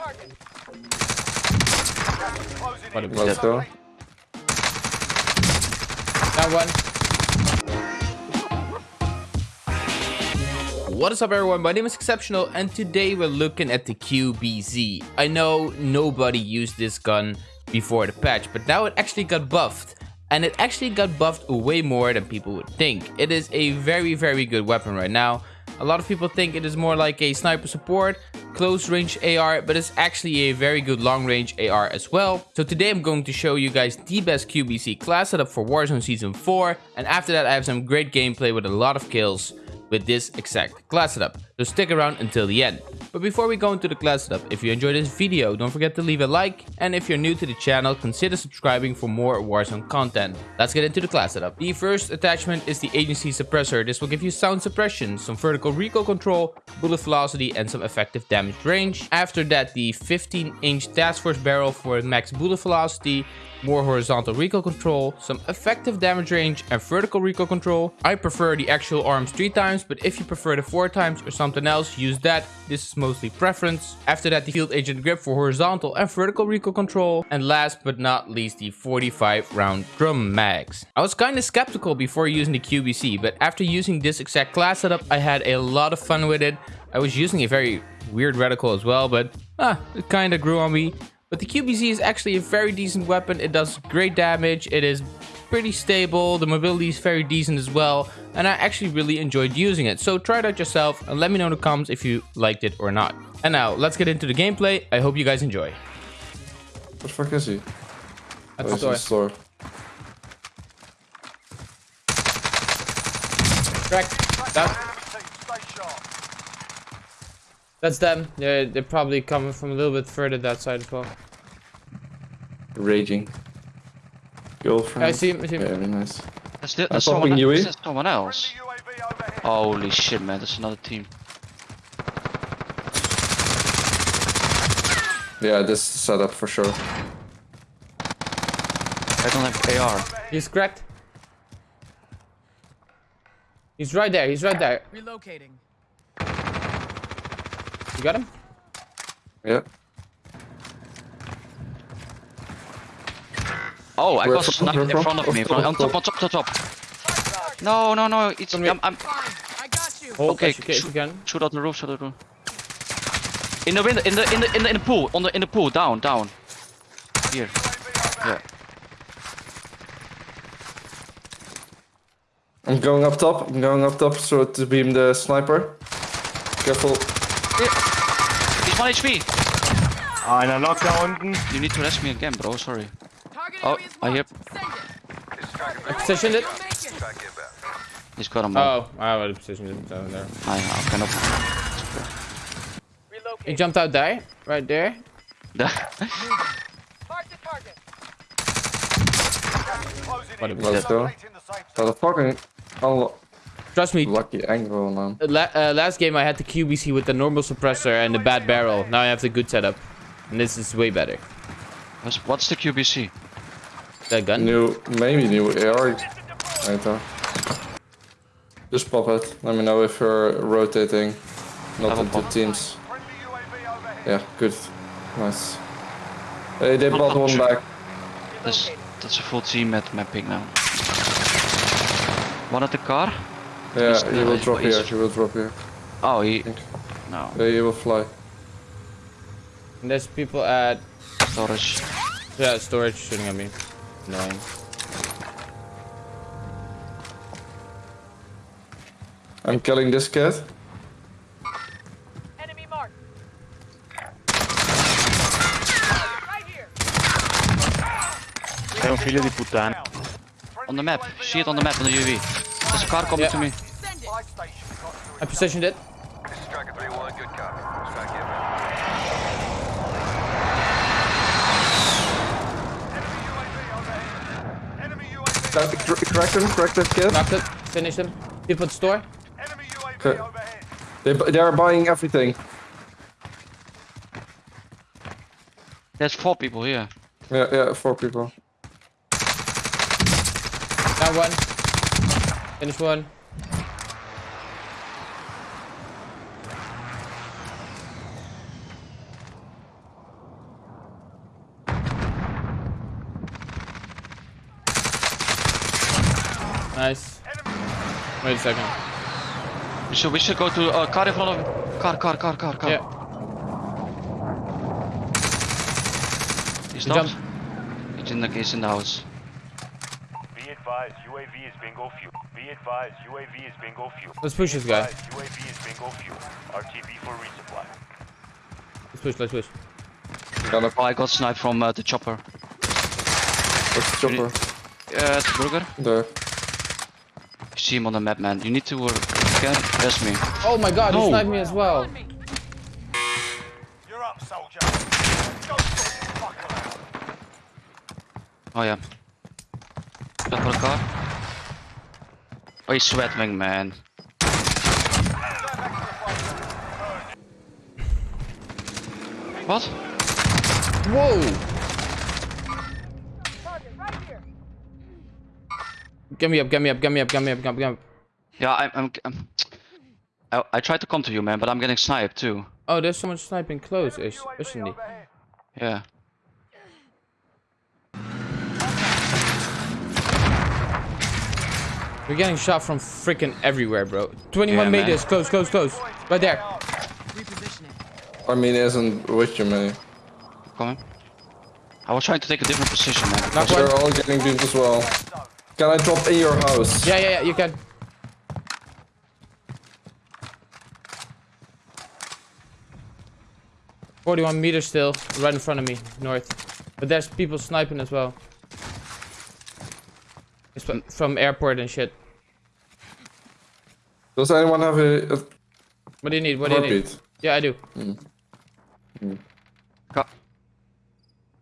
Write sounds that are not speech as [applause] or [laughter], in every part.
Let's. Down one. What is up everyone, my name is Exceptional and today we're looking at the QBZ. I know nobody used this gun before the patch, but now it actually got buffed. And it actually got buffed way more than people would think. It is a very very good weapon right now. A lot of people think it is more like a sniper support, close range AR, but it's actually a very good long range AR as well. So today I'm going to show you guys the best QBZ class setup for Warzone Season 4. And after that I have some great gameplay with a lot of kills with this exact class setup. So stick around until the end. But before we go into the class setup, if you enjoyed this video, don't forget to leave a like. And if you're new to the channel, consider subscribing for more Warzone content. Let's get into the class setup. The first attachment is the agency suppressor. This will give you sound suppression, some vertical recoil control, bullet velocity, and some effective damage range. After that, the 15 inch task force barrel for max bullet velocity, more horizontal recoil control, some effective damage range and vertical recoil control. I prefer the Axial Arms 3 times, but if you prefer the 4 times or something else, use that. This is mostly preference. After that, the field agent grip for horizontal and vertical recoil control. And last but not least, the 45 round drum mags. I was kinda skeptical before using the QBZ, but after using this exact class setup, I had a lot of fun with it. I was using a very weird reticle as well, but ah, it kinda grew on me. But the QBZ is actually a very decent weapon. It does great damage. It is pretty stable. The mobility is very decent as well. And I actually really enjoyed using it. So try it out yourself and let me know in the comments if you liked it or not. And now let's get into the gameplay. I hope you guys enjoy. What the fuck is he? At Oh, the store. the store. That, that's them. They're, they're probably coming from a little bit further that side as well. Raging. Girlfriend. I see him. I see him. Very nice. That's, the, I'm that's, someone, UE. that's someone else. Holy shit, man. That's another team. Yeah, this is the setup for sure. I don't have AR. He's cracked. He's right there. He's right there. Relocating. You got him? Yeah. Oh, I Where got from? sniped Where in from? front of me. Top, On top, on top, top, top. No, no, no. It's. From me. I'm, I'm, I got you. Hold Okay, okay, shoot. can. shoot out the roof, shoot out the roof. In the window, in the, in the, in the, in the pool, on the, in the pool, down, down. Here. Yeah. I'm going up top. I'm going up top so to beam the sniper. Careful. He's 1 HP. Einer noch da unten. You need to rest me again, bro. Sorry. Target Oh, I hear. it. I positioned it. You'll make it. He's got him. Oh, I would have positioned it down there. I cannot. He jumped out there, right there. [laughs] Mark the target. What a Let's go. What a fucking unlucky Trust me, Lucky angle, man. la uh, last game I had the QBZ with the normal suppressor and the bad barrel. Now I have the good setup. And this is way better. What's, what's the QBZ? That gun? New, maybe new AR later. Just pop it. Let me know if you're rotating, not I will into pop. teams. Yeah, good. Nice. Hey, they bought one back. That's, that's a full team at mapping now. One at the car? Yeah, He's- he will he's- drop here. he's- He will drop here. Oh, he. No, Yeah, he will fly. And there's people at storage. yeah, storage shooting at me. Annoying. I'm killing this kid. Enemy marked. Right here. Sei un figlio di puttana. On the map. See it on the map on the UV. There's a car coming Yeah. to me. Send it. I positioned it. Crack, cr- crack him, crack that kid. Knocked it. finish him. People at the store. Okay. Uh, they, they are buying everything. There's four people here. Yeah, yeah, four people. Down one. Finish one. Nice. Wait a second. We should, we should go to uh, car in front of car, car, car, car, car. Yeah. He stopped. jumped. He's in the, he's in the house. Be advised, UAV is bingo fuel. Be advised, UAV is bingo fuel. Let's push this guy. Advised, UAV is bingo fuel. RTB for resupply. Let's push, let's push. Oh, I got sniped from uh, the chopper. What's the chopper? Yeah, it's burger. There. You see him on the map, man. You need to. Uh, can that's me. Oh my god, No. he sniped me as well. You're up, soldier. Go fuck around. Oh yeah. That for the car. Oh, he's sweating, man. What? Whoa! Target right here. Get me up, get me up, get me up, get me up, get me up. Yeah, I'm. I'm, I'm I, I tried to come to you, man, but I'm getting sniped too. Oh, there's someone sniping close, is, isn't he? Yeah. We're getting shot from freaking everywhere, bro. 21 Yeah, man. meters, close, close, close. Right there. I mean, he isn't with you, man. Coming. I was trying to take a different position, man. Knock because- one. They're all getting beamed as well. Can I drop in your house? Yeah, yeah, yeah, you can. Forty-one meters still, right in front of me, north. But there's people sniping as well. It's fr- from airport and shit. Does anyone have a, a What do you need? What do you need? heartbeat? Yeah, I do. Mm. Mm. Ca-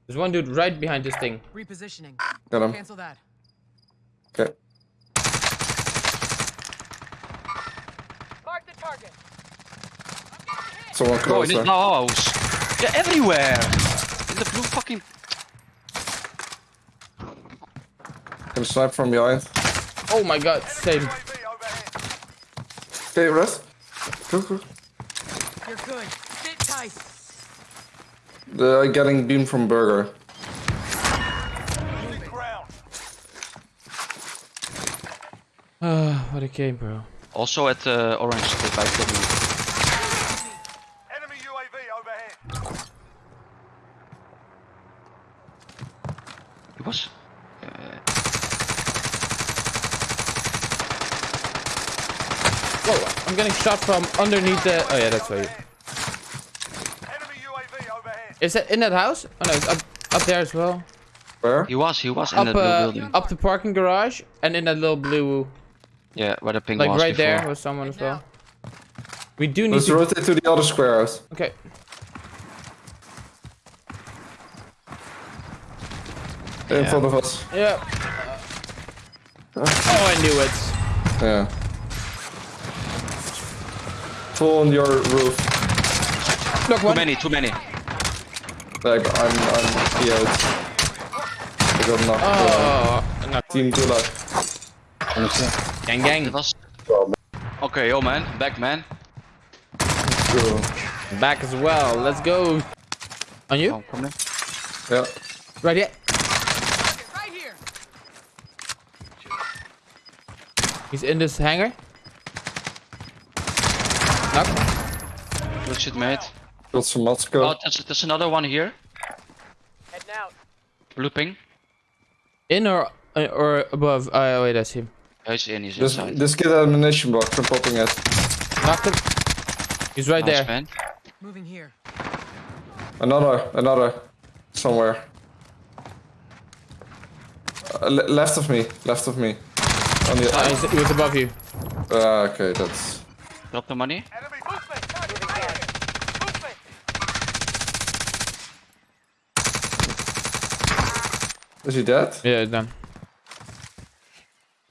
There's one dude right behind this thing. Repositioning. Got him. Cancel that. Okay. Mark the target. Someone Oh, in closer. this house. Yeah, everywhere. In the blue fucking. Can snipe from behind. Oh my god, same. UAV overhead. Okay, rest. Go, go. You're good. Sit tight. They're getting beam from Burger. What a game, bro. Also at uh, orange the bike W. Enemy UAV overhead. He was. Whoa, I'm getting shot from underneath the... Oh yeah, that's why you... Enemy UAV overhead. Is that in that house? Oh no, it's up, up there as well. Where? He was. He was in Up, that blue uh, building. up the parking garage and in that little blue... Yeah, where the ping Like was right before. there was someone as well. We do need Let's to... rotate to the other square house. Okay. In Yeah. front of us. Yeah. Uh. Oh, I knew it. Yeah. Full on your roof. Look, Too many. Too many. Like, I'm, I'm PO'd. I got knocked. Oh, no. Team Tula. Gang, gang. It was. Okay, yo man, back man. Back as well. Let's go. On you? Oh, come in. Yeah. Right here. Right here. He's in this hangar. Knock. Good shit, mate. Got some Matsko. Oh, there's, there's another one here. Heading out. Looping. In or uh, or above? Oh wait, that's him. Yeah, he's in. He's This, inside. this kid had ammunition box. I'm popping it. Knocked him. He's right Nice, there. man. Moving here. Another, another. Somewhere. Uh, le- left of me. Left of me. On the. Oh, he's, he was above you. Ah, okay, that's. Drop the money. Enemy movement. Target here. Movement. Is he dead? Yeah, done.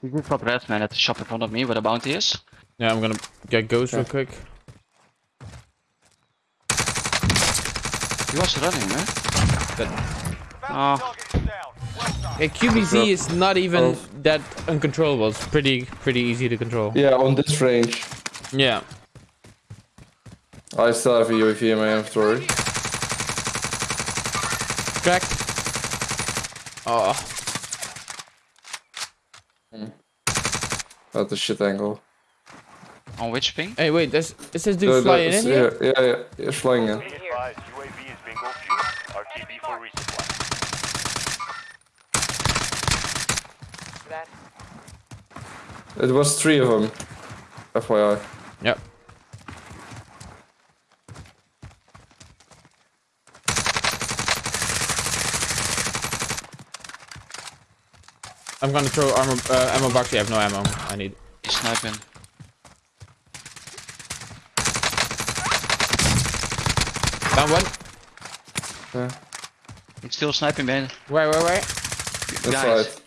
He just got red man at the shop in front of me where the bounty is. Yeah, I'm gonna get ghost real quick. He was running, man. Bounty Oh. target is down. Well done. Okay, QBZ is not even Oh. that uncontrollable. It's pretty pretty easy to control. Yeah, on this range. Yeah. I still have a UAV in my inventory. Cracked. Oh. Ah. At the shit angle. On which ping? Hey, wait, this, is this The- dude the- flying in it's- here? Yeah, yeah, yeah, he's flying in. Be advised, UAV is bingo fuel. RTB for resupply. That. It was three of them. FYI. Yep. I'm gonna throw armor, uh, ammo box. You have no ammo. I need. He's sniping. Down one. Yeah, He's still sniping man. Where, where, where? that's Guys. right.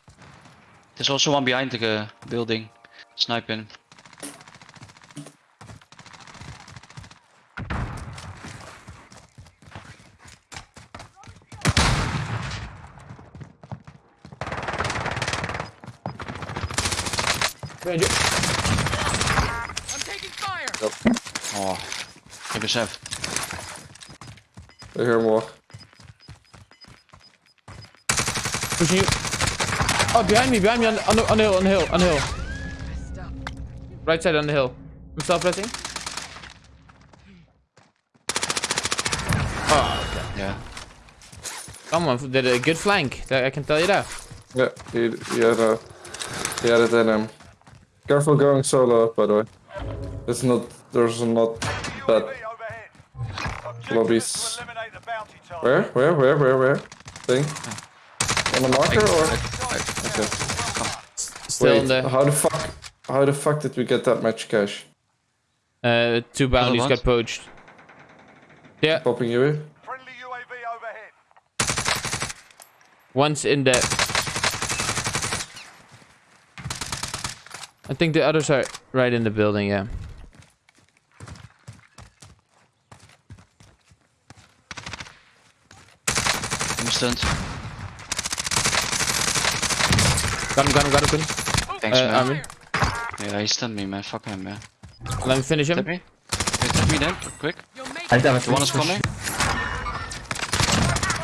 There's also one behind the uh, building. Sniping. Behind you. I'm taking fire. Oh. Ik besef. I hear more. Pushing you. Oh, behind me, behind me on the, on the, on the hill, on the hill, on the hill. Right side on the hill. I'm self pressing. Oh, Yeah. someone did a uh, good flank. I can tell you that. Yeah, he, he had a, he had it in him. Careful going solo, by the way. It's not, there's not that. UAV overhead. Objective Lobbies. is to eliminate the bounty target. Where, where, where, where, where? Thing? On the marker or? Okay. Still in Wait, the. how the fuck, how the fuck did we get that much cash? Uh, two bounties got poached. Yeah, Popping you in? Friendly UAV overhead. one's in the. I think the others are right in the building. Yeah. I'm stunned. Got him, got him, got him. Thanks, Uh, man. Armin. Yeah, he stunned me, man. Fuck him, man. Let me finish Tap him. me. Wait, tap me then, quick. You'll make The one is coming.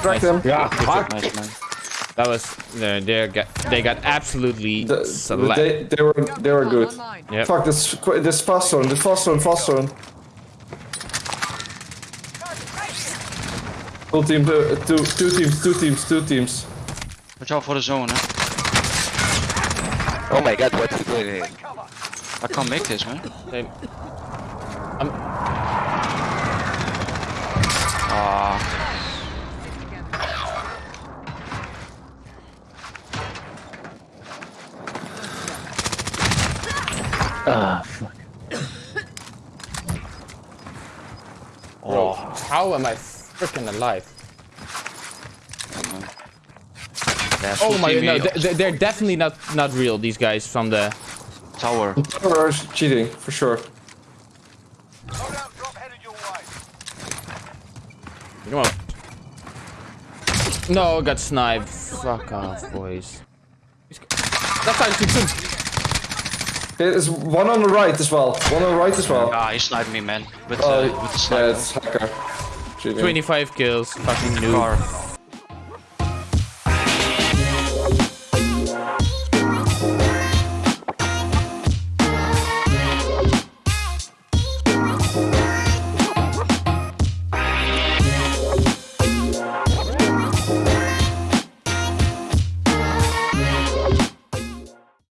Crack them. Nice, man. That was. They they got they got absolutely The- select. they, they were, they were good. Online. Yep. Fuck, this, this fast zone, this fast zone, fast zone. Full team, uh, two, two teams, two teams, two teams. Watch out for the zone, huh? Oh my god, what's he doing here? I can't make this, man. They- I'm, Ah, fuck. bro, how am I freaking alive? yeah, Oh my team no, here. they- they're definitely not not real. These guys from the. tower. Or cheating, for sure. Loadout drop headed your way. Come on. No, I got sniped. Fuck off, boys. That's how too soon. There's one on the right as well. One on the right as well. Ah, he sniped me, man. With, Oh, uh, with the yeah, it's hacker. 25 kills. Fucking noob. Car.